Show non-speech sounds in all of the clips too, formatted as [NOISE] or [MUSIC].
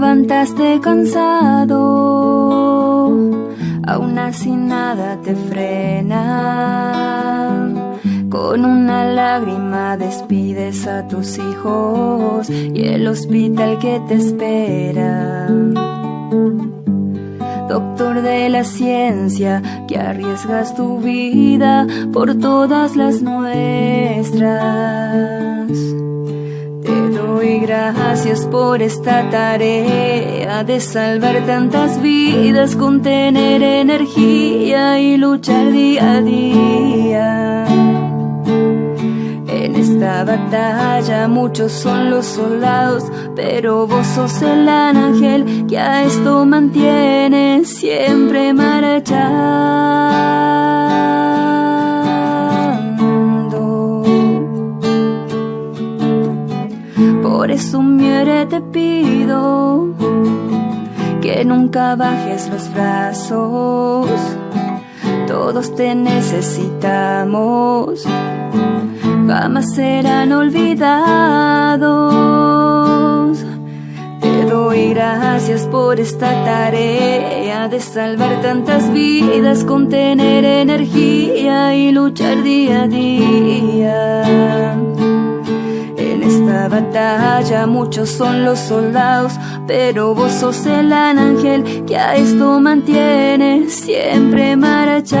levantaste cansado, aún así nada te frena. Con una lágrima despides a tus hijos y el hospital que te espera. Doctor de la ciencia, que arriesgas tu vida por todas las nuestras. Gracias por esta tarea de salvar tantas vidas, con tener energía y luchar día a día. En esta batalla muchos son los soldados, pero vos sos el ángel que a esto mantiene siempre marchando. Muere te pido que nunca bajes los brazos. Todos te necesitamos jamás serán olvidados. Te doy gracias por esta tarea de salvar tantas vidas, con tener energía y luchar día a día. Esta batalla muchos son los soldados, pero vos sos el ángel que a esto mantiene siempre marchando.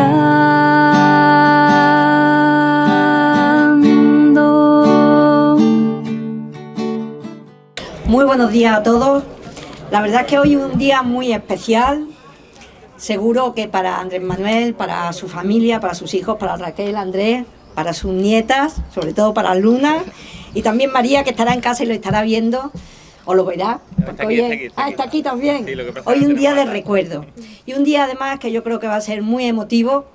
Muy buenos días a todos. La verdad es que hoy es un día muy especial. Seguro que para Andrés Manuel, para su familia, para sus hijos, para Raquel, Andrés, para sus nietas, sobre todo para Luna, y también María, que estará en casa y lo estará viendo, o lo verá. porque hoy es- ah, está aquí también. Sí, hoy un día de recuerdo. Y un día además que yo creo que va a ser muy emotivo,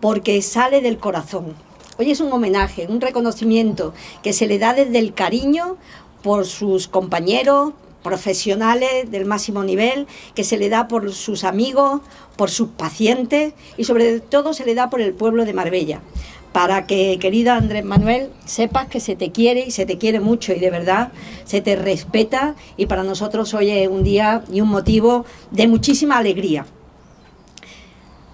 porque sale del corazón. Hoy es un homenaje, un reconocimiento que se le da desde el cariño por sus compañeros profesionales del máximo nivel, que se le da por sus amigos, por sus pacientes y sobre todo se le da por el pueblo de Marbella. Para que, querida Andrés Manuel, sepas que se te quiere y se te quiere mucho y de verdad se te respeta y para nosotros hoy es un día y un motivo de muchísima alegría.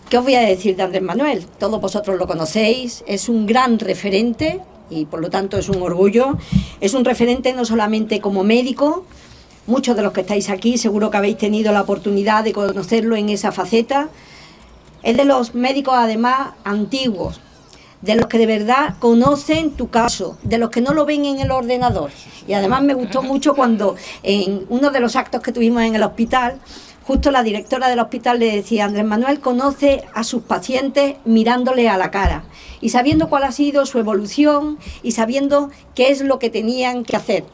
¿Qué os voy a decir de Andrés Manuel? Todos vosotros lo conocéis, es un gran referente y por lo tanto es un orgullo. Es un referente no solamente como médico, muchos de los que estáis aquí seguro que habéis tenido la oportunidad de conocerlo en esa faceta. Es de los médicos además antiguos, de los que de verdad conocen tu caso, de los que no lo ven en el ordenador. Y además me gustó mucho cuando en uno de los actos que tuvimos en el hospital, justo la directora del hospital le decía, Andrés Manuel conoce a sus pacientes mirándole a la cara y sabiendo cuál ha sido su evolución y sabiendo qué es lo que tenían que hacer.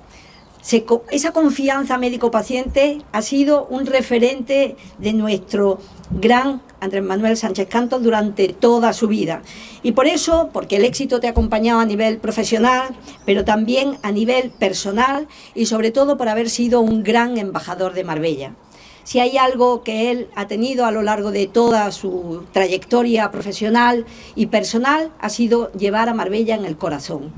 Esa confianza médico-paciente ha sido un referente de nuestro gran Andrés Manuel Sánchez Cantos durante toda su vida. Y por eso, porque el éxito te ha acompañado a nivel profesional, pero también a nivel personal y sobre todo por haber sido un gran embajador de Marbella. Si hay algo que él ha tenido a lo largo de toda su trayectoria profesional y personal, ha sido llevar a Marbella en el corazón.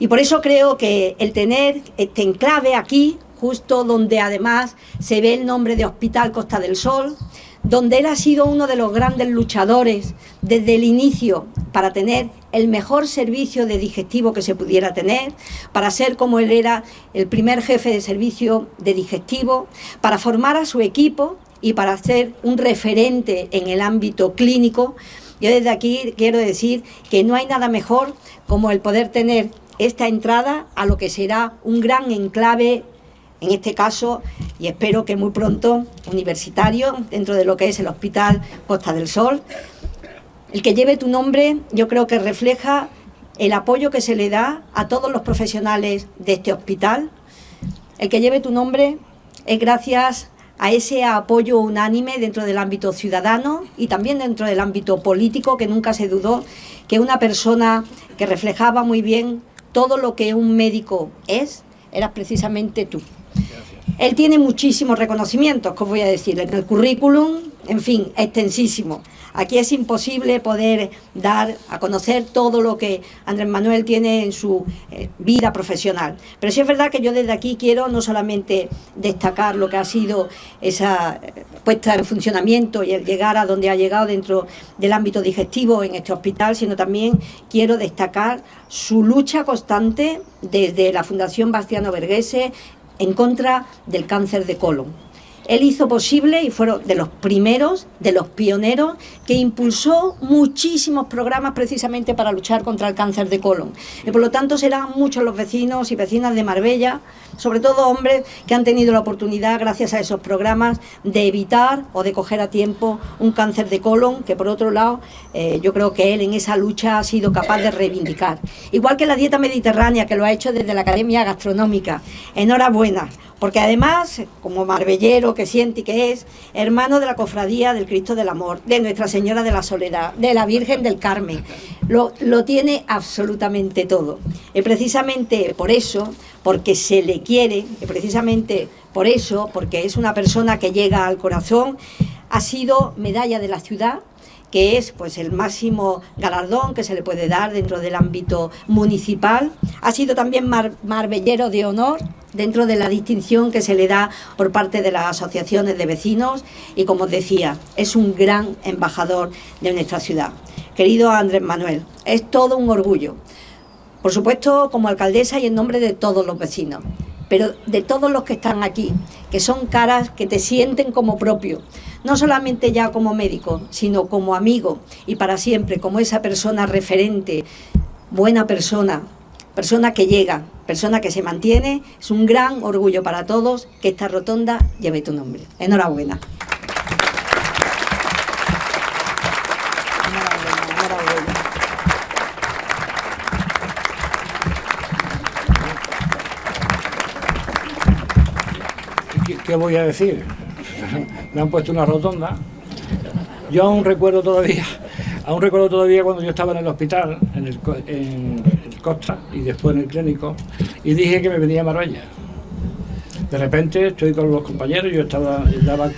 Y por eso creo que el tener este enclave aquí, justo donde además se ve el nombre de Hospital Costa del Sol, donde él ha sido uno de los grandes luchadores desde el inicio para tener el mejor servicio de digestivo que se pudiera tener, para ser como él era el primer jefe de servicio de digestivo, para formar a su equipo y para ser un referente en el ámbito clínico. Yo desde aquí quiero decir que no hay nada mejor como el poder tener esta entrada a lo que será un gran enclave, en este caso, y espero que muy pronto, universitario, dentro de lo que es el Hospital Costa del Sol. El que lleve tu nombre yo creo que refleja el apoyo que se le da a todos los profesionales de este hospital. El que lleve tu nombre es gracias a ese apoyo unánime dentro del ámbito ciudadano y también dentro del ámbito político, que nunca se dudó que una persona que reflejaba muy bien todo lo que un médico es, eras precisamente tú. Él tiene muchísimos reconocimientos, os voy a decir, en el currículum, en fin, extensísimo. Aquí es imposible poder dar a conocer todo lo que Andrés Manuel tiene en su eh, vida profesional. Pero sí es verdad que yo desde aquí quiero no solamente destacar lo que ha sido esa eh, puesta en funcionamiento y el llegar a donde ha llegado dentro del ámbito digestivo en este hospital, sino también quiero destacar su lucha constante desde la Fundación Bastiano Verghese en contra del cáncer de colon él hizo posible y fueron de los primeros, de los pioneros, que impulsó muchísimos programas precisamente para luchar contra el cáncer de colon. Y por lo tanto serán muchos los vecinos y vecinas de Marbella, sobre todo hombres, que han tenido la oportunidad, gracias a esos programas, de evitar o de coger a tiempo un cáncer de colon, que por otro lado eh, yo creo que él en esa lucha ha sido capaz de reivindicar. Igual que la dieta mediterránea, que lo ha hecho desde la Academia Gastronómica. Enhorabuena porque además, como marbellero que siente y que es, hermano de la cofradía del Cristo del Amor, de Nuestra Señora de la Soledad, de la Virgen del Carmen, lo, lo tiene absolutamente todo. Y precisamente por eso, porque se le quiere, y precisamente por eso, porque es una persona que llega al corazón, ha sido medalla de la ciudad, que es pues el máximo galardón que se le puede dar dentro del ámbito municipal. Ha sido también marbellero de honor dentro de la distinción que se le da por parte de las asociaciones de vecinos y como os decía, es un gran embajador de nuestra ciudad. Querido Andrés Manuel, es todo un orgullo, por supuesto como alcaldesa y en nombre de todos los vecinos, pero de todos los que están aquí, que son caras que te sienten como propio, no solamente ya como médico, sino como amigo y para siempre, como esa persona referente, buena persona, persona que llega, persona que se mantiene. Es un gran orgullo para todos que esta rotonda lleve tu nombre. Enhorabuena. ¿Qué voy a decir? [LAUGHS] Me han puesto una rotonda. Yo aún recuerdo todavía Aún recuerdo todavía cuando yo estaba en el hospital, en Costa y después en el clínico, y dije que me venía a Marbella. De repente estoy con los compañeros, yo estaba, daba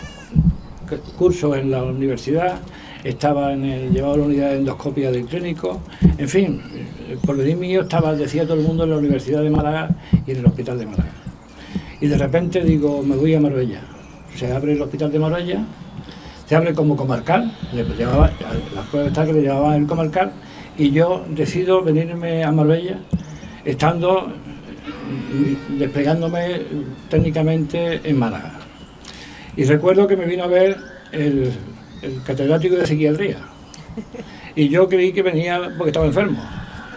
cursos en la universidad, estaba en el, llevaba la unidad de endoscopia del clínico, en fin, por venir mío estaba, decía todo el mundo, en la Universidad de Málaga y en el Hospital de Málaga. Y de repente digo, me voy a Marbella. Se abre el Hospital de Marbella se abre como comarcal, le llevaba, las pruebas está que le llevaba el comarcal, y yo decido venirme a Marbella, estando, desplegándome técnicamente en Málaga. Y recuerdo que me vino a ver el, catedrático de psiquiatría, y yo creí que venía porque estaba enfermo.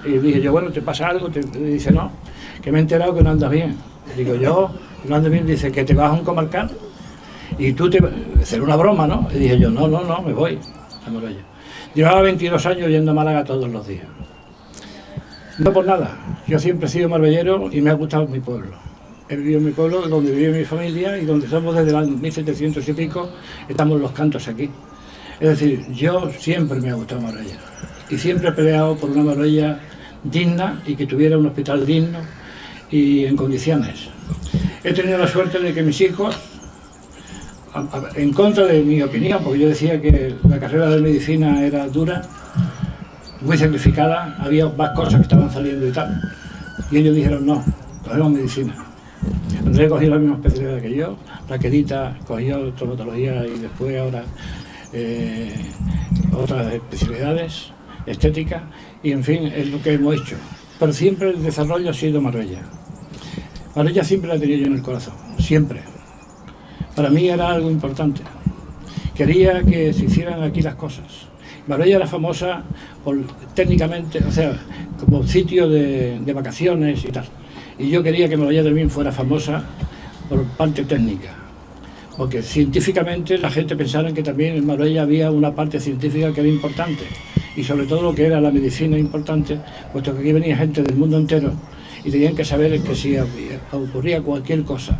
Y dije yo, bueno, ¿te pasa algo? Te, dice, no, que me he enterado que no andas bien. Digo yo, no andas bien, dice, que te vas a un comarcal y tú te... hacer una broma, ¿no? Y dije yo, no, no, no, me voy a Marbella. Llevaba 22 años yendo a Málaga todos los días. No por nada, yo siempre he sido marbellero y me ha gustado mi pueblo. He vivido en mi pueblo, donde vive mi familia y donde somos desde los 1700 y pico, estamos los cantos aquí. Es decir, yo siempre me ha gustado Marbella y siempre he peleado por una Marbella digna y que tuviera un hospital digno y en condiciones. He tenido la suerte de que mis hijos en contra de mi opinión, porque yo decía que la carrera de medicina era dura, muy sacrificada, había más cosas que estaban saliendo y tal. Y ellos dijeron, no, cogemos medicina. Andrés cogió la misma especialidad que yo, Raquelita cogió traumatología y después ahora eh, otras especialidades, estética, y en fin, es lo que hemos hecho. Pero siempre el desarrollo ha sido Marbella. Marbella siempre la tenía yo en el corazón, siempre para mí era algo importante. Quería que se hicieran aquí las cosas. Marbella era famosa por, técnicamente, o sea, como sitio de, vacaciones y tal. Y yo quería que Marbella también fuera famosa por parte técnica. Porque científicamente la gente pensaba que también en Marbella había una parte científica que era importante. Y sobre todo lo que era la medicina importante, puesto que aquí venía gente del mundo entero y tenían que saber que si ocurría cualquier cosa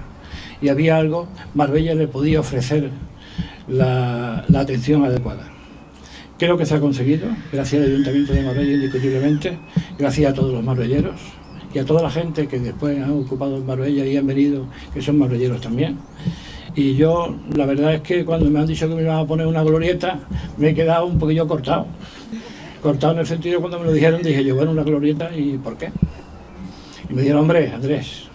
y había algo, Marbella le podía ofrecer la, atención adecuada. Creo que se ha conseguido, gracias al Ayuntamiento de Marbella indiscutiblemente, gracias a todos los marbelleros y a toda la gente que después han ocupado Marbella y han venido, que son marbelleros también. Y yo, la verdad es que cuando me han dicho que me iban a poner una glorieta, me he quedado un poquillo cortado. Cortado en el sentido cuando me lo dijeron, dije yo, bueno, una glorieta, ¿y por qué? Y me dijeron, hombre, Andrés,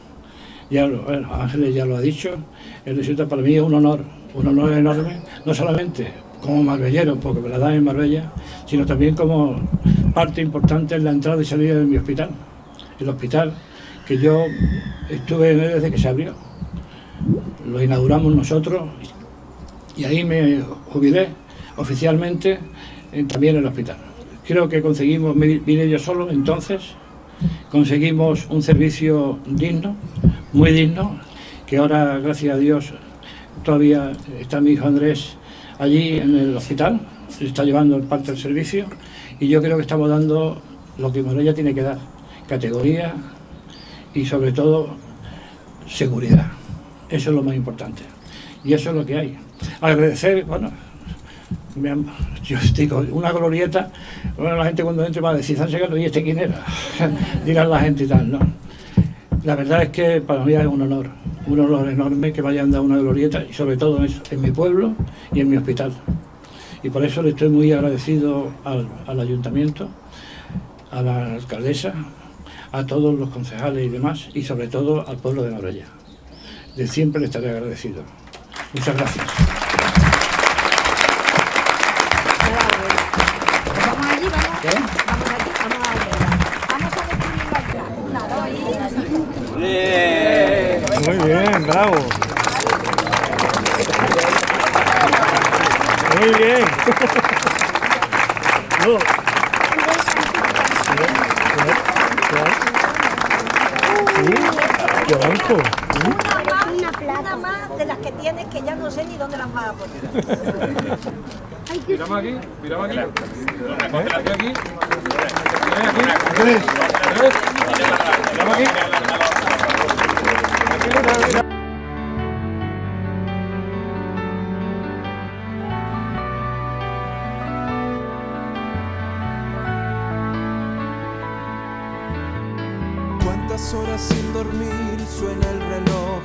ya lo, Ángeles ya lo ha dicho, el resulta para mí es un honor, un honor enorme, no solamente como marbellero, porque me la dan en Marbella, sino también como parte importante en la entrada y salida de mi hospital. El hospital que yo estuve en él desde que se abrió. Lo inauguramos nosotros y ahí me jubilé oficialmente también en el hospital. Creo que conseguimos, vine yo solo entonces, conseguimos un servicio digno, muy digno, que ahora, gracias a Dios, todavía está mi hijo Andrés allí en el hospital, se está llevando parte del servicio y yo creo que estamos dando lo que Morella tiene que dar, categoría y sobre todo seguridad. Eso es lo más importante. Y eso es lo que hay. Agradecer, bueno, yo digo, una glorieta, bueno, la gente cuando entre va a decir, ¿y este quién era? [LAUGHS] Dirán la gente y tal, ¿no? La verdad es que para mí es un honor, un honor enorme que me hayan dado una glorieta y sobre todo en, mi pueblo y en mi hospital. Y por eso le estoy muy agradecido al, ayuntamiento, a la alcaldesa, a todos los concejales y demás, y sobre todo al pueblo de Marbella. De siempre le estaré agradecido. Muchas gracias. Muy bien. no. Una, plata más de las que tienes que ya no sé ni dónde las vas a poner. Miramos aquí, miramos aquí. Miramos aquí. Miramos aquí. Horas sin dormir, suena el reloj,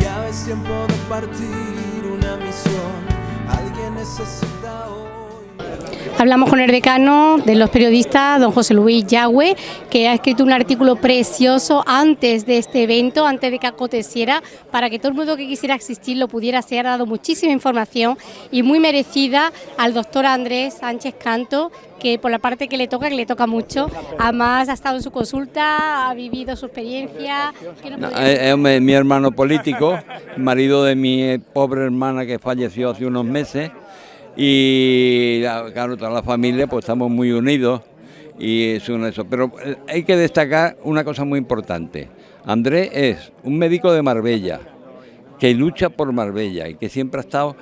ya es tiempo de partir una misión, alguien necesita hoy. Hablamos con el decano de los periodistas, don José Luis Yagüe, que ha escrito un artículo precioso antes de este evento, antes de que aconteciera, para que todo el mundo que quisiera asistir lo pudiera hacer. Ha dado muchísima información y muy merecida al doctor Andrés Sánchez Canto, que por la parte que le toca, que le toca mucho, además ha estado en su consulta, ha vivido su experiencia. es, mi hermano político, marido de mi pobre hermana que falleció hace unos meses y claro, toda la familia pues estamos muy unidos y es uno de esos. Pero eh, hay que destacar una cosa muy importante. Andrés es un médico de Marbella que lucha por Marbella y que siempre ha estado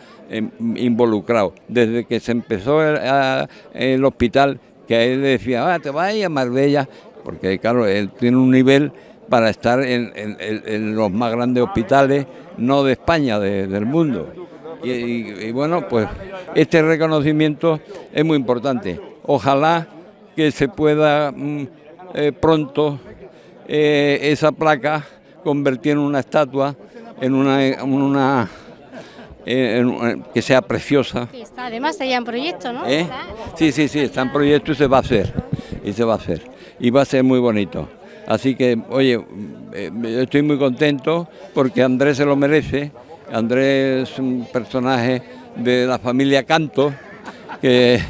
involucrado. Desde que se empezó el, hospital, que él decía, ah, te vas a Marbella, porque claro, él tiene un nivel para estar en, los más grandes hospitales, no de España, del mundo. Y, bueno, pues este reconocimiento es muy importante. Ojalá que se pueda mm, eh, pronto eh, esa placa convertir en una estatua, en una, que sea preciosa. además está ya en proyecto, ¿no? ¿Eh? Sí, sí, sí, está en proyecto y se va a hacer. Y se va a hacer. Y va a ser muy bonito. Así que, oye, estoy muy contento porque Andrés se lo merece Andrés es un personaje de la familia Canto, que,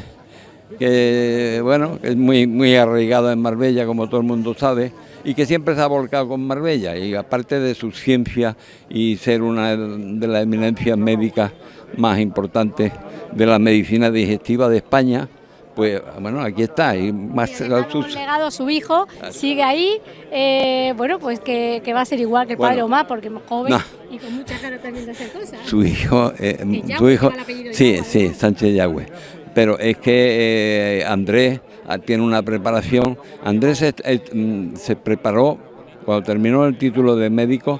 bueno, es muy, muy arraigado en Marbella, como todo el mundo sabe, y que siempre se ha volcado con Marbella, y aparte de su ciencia y ser una de las eminencias médicas más importantes de la medicina digestiva de España, pues bueno, aquí está. Y más sí, legado su hijo, sigue ahí, eh, bueno, pues que, va a ser igual que el padre Omar, porque es joven y con mucha cara también de hacer cosas. Su hijo, eh, su hijo, sí, sí, Sánchez Yagüe. Pero es que eh, Andrés ah, tiene una preparación. Andrés mm, se preparó, cuando terminó el título de médico,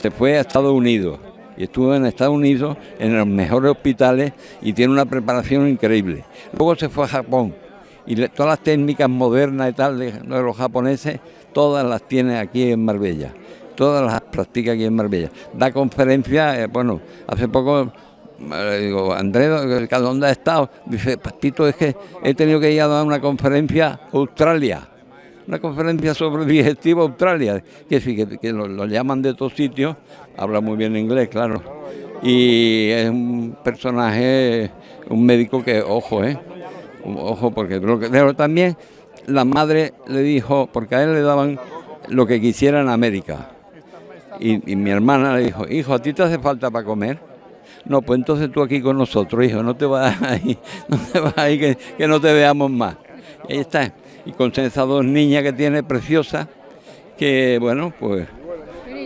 se fue a Estados Unidos y estuvo en Estados Unidos en los mejores hospitales y tiene una preparación increíble. Luego se fue a Japón y todas las técnicas modernas y tal de, los japoneses, todas las tiene aquí en Marbella. todas las practica aquí en Marbella. Da conferencias, eh, bueno, hace poco le digo, Andrés, ¿dónde has estado? Dice, Pastito, es que he tenido que ir a dar una conferencia a Australia, una conferencia sobre digestivo Australia, que sí, que, lo, llaman de todos sitios, habla muy bien inglés, claro, y es un personaje, un médico que, ojo, ¿eh? Ojo, porque pero también la madre le dijo, porque a él le daban lo que quisiera en América, y, mi hermana le dijo, hijo, ¿a ti te hace falta para comer? No, pues entonces tú aquí con nosotros, hijo, no te vas [LAUGHS] ahí, no te vas ahí, que, que no te veamos más. Ahí está. Y con esas dos niñas que tiene preciosas, que bueno, pues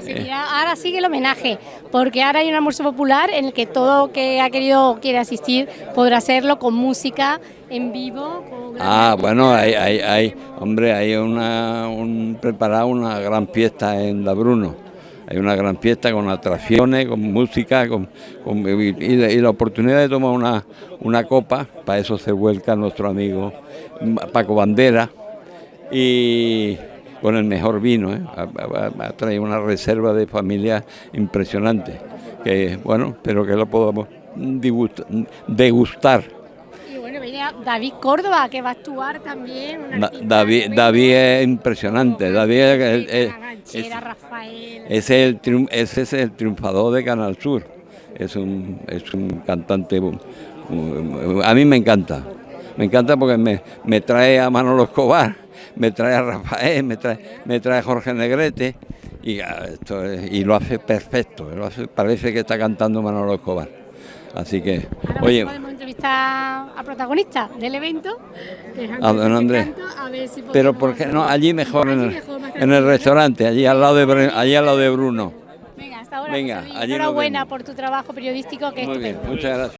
seguirá- ahora sigue el homenaje, porque ahora hay un almuerzo popular en el que todo que ha querido o quiere asistir podrá hacerlo con música en vivo. con Ah, bueno, hay, hay, hay, hombre, hay una, un, preparado una gran fiesta en La Bruno. Hay una gran fiesta con atracciones, con música, con, y, la, oportunidad de tomar una, una copa, para eso se vuelca nuestro amigo Paco Bandera, y con el mejor vino, ¿eh? ha, ha- traído una reserva de familia impresionante, que bueno, espero que lo podamos degustar. David Córdoba, que va a actuar también. un Da- artista David. David es impresionante. David es, es- es- Rafael. el ese es el triunfador de Canal Sur. Es un, es un cantante. A mí me encanta. Me encanta porque me, me trae a Manolo Escobar, [LAUGHS] me trae a Rafael, me trae, me trae a Jorge Negrete y, ah, esto es- y lo hace perfecto. Lo hace, parece que está cantando Manolo Escobar. Así que, Ahora oye, podemos entrevistar al protagonista del evento, que es A don Andrés. Canto, a ver si pero ¿por qué no? Allí mejor, en el, restaurante, allí al lado de, allí al lado de Bruno. Venga, hasta ahora. Venga, allí Enhorabuena por tu trabajo periodístico, que es Muy bien, estupendo. muchas gracias.